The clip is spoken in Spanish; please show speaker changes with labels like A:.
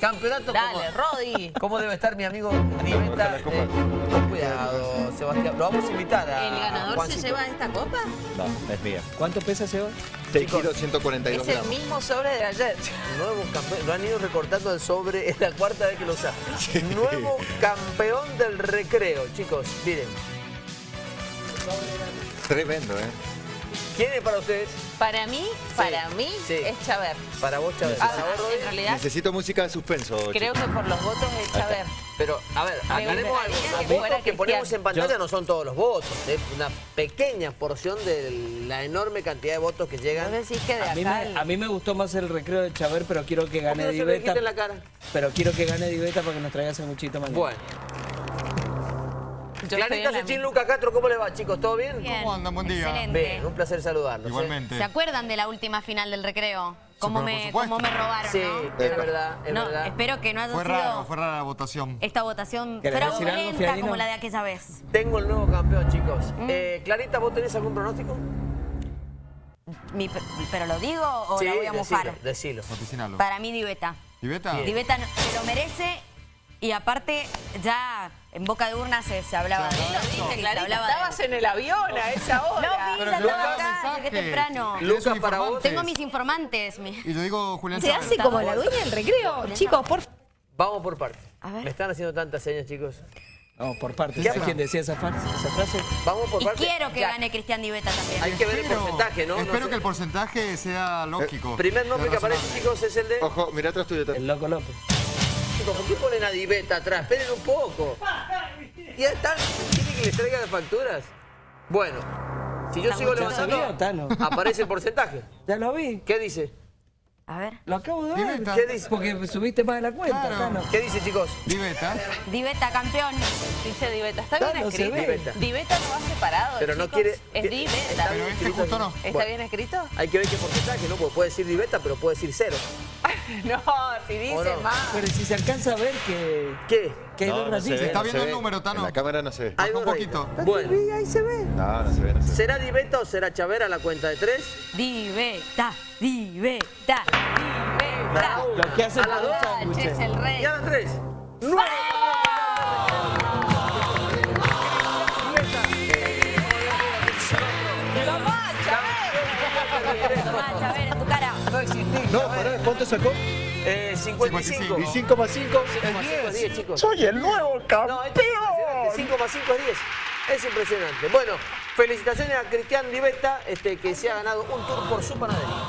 A: Campeonato
B: Dale,
A: como,
B: Rodi.
A: ¿Cómo debe estar mi amigo Riveta? Eh, con cuidado, Sebastián. Lo vamos a invitar a
B: ¿El ganador se lleva esta copa?
C: No, es mía.
D: ¿Cuánto pesa Seba?
C: 6 kilos 142
B: Es el mismo sobre de ayer.
A: Nuevo campeón, lo han ido recortando el sobre, es la cuarta vez que lo usan. Nuevo campeón del recreo, chicos, miren.
C: Tremendo, ¿eh?
A: ¿Quién es para ustedes?
B: Para mí, para mí,
A: sí.
B: es Chaver.
A: Para vos, Chávez.
B: Ah,
A: Para vos, Rodri.
B: en realidad,
C: Necesito música de suspenso,
B: creo que por los votos es Chaver.
A: Pero, a ver, aclaremos algo. Los votos que ponemos en pantalla no son todos los votos. Es una pequeña porción de la enorme cantidad de votos que llegan.
B: ¿Vos decís que de
D: A mí, me, a mí me gustó más el recreo de Chaver, pero quiero que
A: ¿Por qué
D: gane
A: no se me
D: Diveta.
A: quiten la cara?
D: Pero quiero que gane Diveta para que nos traiga muchito mañana.
A: Bueno.
B: Yo
A: Clarita Sechín. Lucas Castro, ¿cómo le va, chicos? ¿Todo bien?
E: Bien.
F: ¿Cómo andan? Buen día.
E: Excelente.
A: Bien, un placer saludarlos. ¿eh?
F: Igualmente.
E: ¿Se acuerdan de la última final del recreo? ¿Cómo, me, cómo me robaron,
A: Sí,
E: no?
A: es verdad, es
E: no,
A: verdad.
E: espero que no haya
F: Fue
E: sido
F: raro, fue rara la votación.
E: esta votación
D: ¿Querés decir algo,
E: fraudulenta como la de aquella vez.
A: Tengo el nuevo campeón, chicos.
E: Mm.
A: Eh, Clarita, ¿vos tenés algún pronóstico?
E: Mi- ¿Pero lo digo o la voy a mofar?
A: decilo.
E: Para mí, Diveta. Diveta no- se lo merece y aparte ya en boca de urna se, se hablaba de
B: Clarita,
E: hablaba él.
B: estabas en el avión a esa
E: No,
B: hora.
E: ya
F: Lucas,
E: estaba acá, llegué temprano.
F: ¿Tienes
A: Lucas, para vos.
E: Tengo mis informantes. mi-
F: Y lo digo Julián
G: Se hace como la dueña del recreo. Chicos, por favor.
A: Vamos por partes.
E: A ver.
A: Me están haciendo tantas señas, chicos.
D: Vamos por partes.
A: ¿Qué
D: ¿Sabes quién decía esa, fa- esa frase?
A: Vamos por
E: Y
A: partes.
E: quiero que
A: Ya,
E: gane Cristian Diveta también.
A: Hay que ver el porcentaje, ¿no? No
F: Espero
A: sé.
F: que el porcentaje sea lógico.
A: Primer nombre que aparece, chicos, es el de...
C: Ojo, mira atrás tuyo.
D: El Loco López.
A: Chicos, ¿por qué ponen a Diveta atrás? Esperen un poco. Ya están. ¿Quieren que les traiga las facturas? Bueno, si yo sigo levantando,
D: Tano.
A: aparece el porcentaje.
D: Ya lo vi.
A: ¿Qué dice?
E: A ver.
D: Lo acabo de ver.
F: Diveta.
A: ¿Qué dice?
D: Porque subiste más de la cuenta,
F: Claro.
D: Tano.
A: ¿Qué dice, chicos?
F: ¿Y Beta?
E: Diveta, campeón.
B: Dice Diveta. Está bien
D: se
B: escrito.
D: ve.
A: Diveta.
B: Diveta no va separado,
A: Pero no quiere-
B: Es
A: que-
B: Diveta.
A: está
F: Pero
A: bien
F: este
A: escrito.
F: justo no.
B: ¿Está
A: Bueno.
B: bien escrito?
A: Hay que ver qué porcentaje, ¿no? Porque puede decir Diveta, pero puede decir cero.
B: No, si dice más.
D: Pero si se alcanza a ver que,
A: ¿Qué?
D: que hay
C: No,
D: dos
C: no se ve.
F: Está
C: no
F: viendo
C: se
F: el
C: ve.
F: número, Tano.
C: En la cámara no se ve.
A: Hay
F: un poquito.
A: Bueno,
D: ahí se ve.
C: No, no se ve, no se ve.
A: ¿será Diveta o será Chavera a la cuenta de tres?
E: Diveta, Diveta, Diveta.
D: Lo que hace
A: A las dos.
E: es el
A: Y
E: rey.
A: a las tres. ¡Nuevo!
E: Tomá, Chaver, en tu cara.
A: No existís.
C: No, pará, ¿cuánto sacó?
A: Eh, 55.
C: ¿Y 5 más 5?
A: 5 más 5 es 10, chicos.
G: Soy el nuevo
A: No, esto es impresionante. 5 más 5 es 10. Es impresionante. Bueno, felicitaciones a Cristian Divesta, este, que se ha ganado un tour por su panadería.